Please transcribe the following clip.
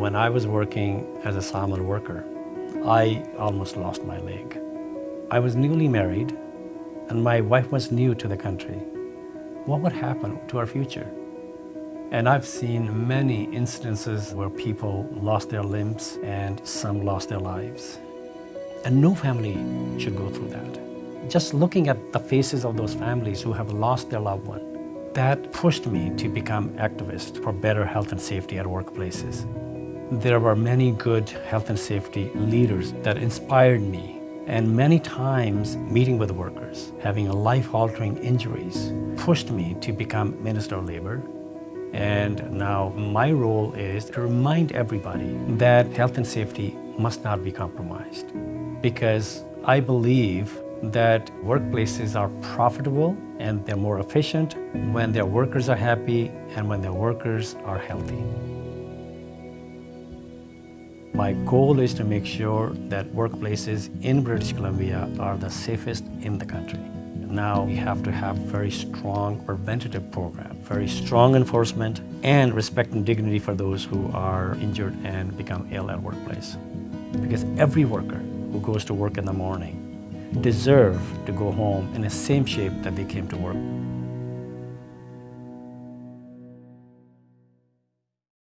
When I was working as a sawmill worker, I almost lost my leg. I was newly married and my wife was new to the country. What would happen to our future? And I've seen many instances where people lost their limbs and some lost their lives. And no family should go through that. Just looking at the faces of those families who have lost their loved one, that pushed me to become activist for better health and safety at workplaces. There were many good health and safety leaders that inspired me and many times meeting with workers, having life-altering injuries, pushed me to become Minister of Labor. And now my role is to remind everybody that health and safety must not be compromised. Because I believe that workplaces are profitable and they're more efficient when their workers are happy and when their workers are healthy. My goal is to make sure that workplaces in British Columbia are the safest in the country. Now we have to have very strong preventative program, very strong enforcement, and respect and dignity for those who are injured and become ill at workplace. Because every worker who goes to work in the morning deserve to go home in the same shape that they came to work.